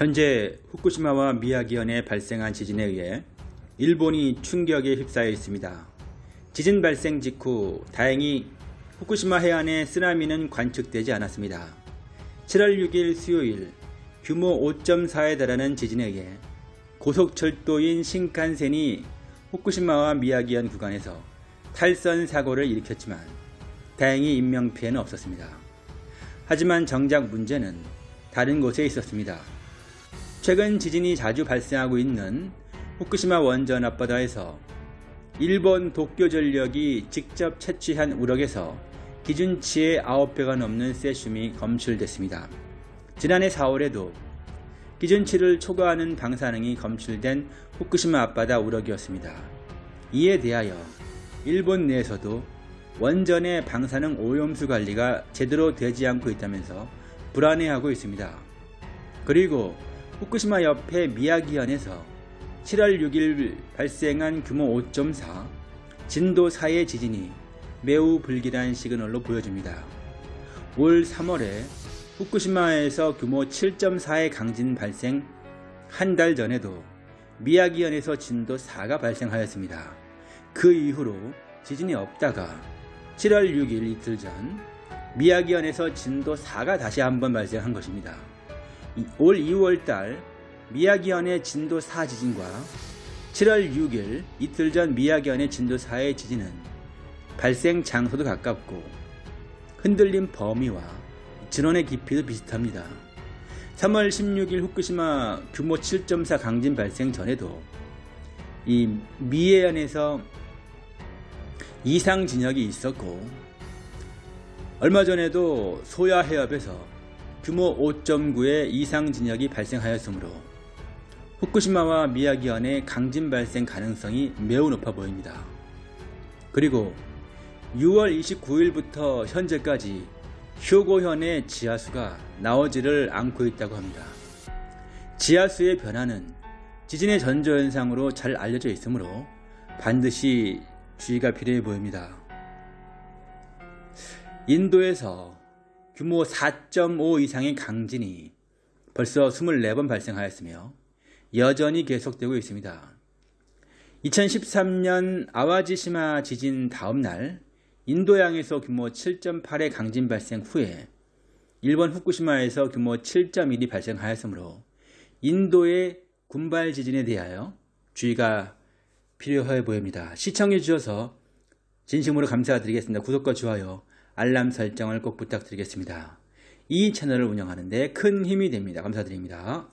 현재 후쿠시마와 미야기현에 발생한 지진에 의해 일본이 충격에 휩싸여 있습니다. 지진 발생 직후 다행히 후쿠시마 해안에 쓰나미는 관측되지 않았습니다. 7월 6일 수요일 규모 5.4에 달하는 지진에 의해 고속철도인 신칸센이 후쿠시마와 미야기현 구간에서 탈선 사고를 일으켰지만 다행히 인명피해는 없었습니다. 하지만 정작 문제는 다른 곳에 있었습니다. 최근 지진이 자주 발생하고 있는 후쿠시마 원전 앞바다에서 일본 도쿄 전력이 직접 채취한 우럭에서 기준치의 9배가 넘는 세슘이 검출됐습니다. 지난해 4월에도 기준치를 초과하는 방사능이 검출된 후쿠시마 앞바다 우럭이었습니다. 이에 대하여 일본 내에서도 원전의 방사능 오염수 관리가 제대로 되지 않고 있다면서 불안해하고 있습니다. 그리고 후쿠시마 옆에 미야기현에서 7월 6일 발생한 규모 5.4 진도 4의 지진이 매우 불길한 시그널로 보여집니다. 올 3월에 후쿠시마에서 규모 7.4의 강진 발생 한 달 전에도 미야기현에서 진도 4가 발생하였습니다. 그 이후로 지진이 없다가 7월 6일 이틀 전 미야기현에서 진도 4가 다시 한번 발생한 것입니다. 올 2월 달 미야기현의 진도 4 지진과 7월 6일 이틀 전 미야기현의 진도 4의 지진은 발생 장소도 가깝고 흔들림 범위와 진원의 깊이도 비슷합니다. 3월 16일 후쿠시마 규모 7.4 강진 발생 전에도 이 미해안에서 이상 진역이 있었고 얼마 전에도 소야 해협에서 규모 5.9의 이상 진역이 발생하였으므로 후쿠시마와 미야기현의 강진 발생 가능성이 매우 높아 보입니다. 그리고 6월 29일부터 현재까지 휴고현의 지하수가 나오지를 않고 있다고 합니다. 지하수의 변화는 지진의 전조현상으로 잘 알려져 있으므로 반드시 주의가 필요해 보입니다. 인도에서 규모 4.5 이상의 강진이 벌써 24번 발생하였으며 여전히 계속되고 있습니다. 2013년 아와지시마 지진 다음 날 인도양에서 규모 7.8의 강진 발생 후에 일본 후쿠시마에서 규모 7.1이 발생하였으므로 인도의 군발 지진에 대하여 주의가 필요해 보입니다. 시청해 주셔서 진심으로 감사드리겠습니다. 구독과 좋아요, 알람 설정을 꼭 부탁드리겠습니다. 이 채널을 운영하는데 큰 힘이 됩니다. 감사드립니다.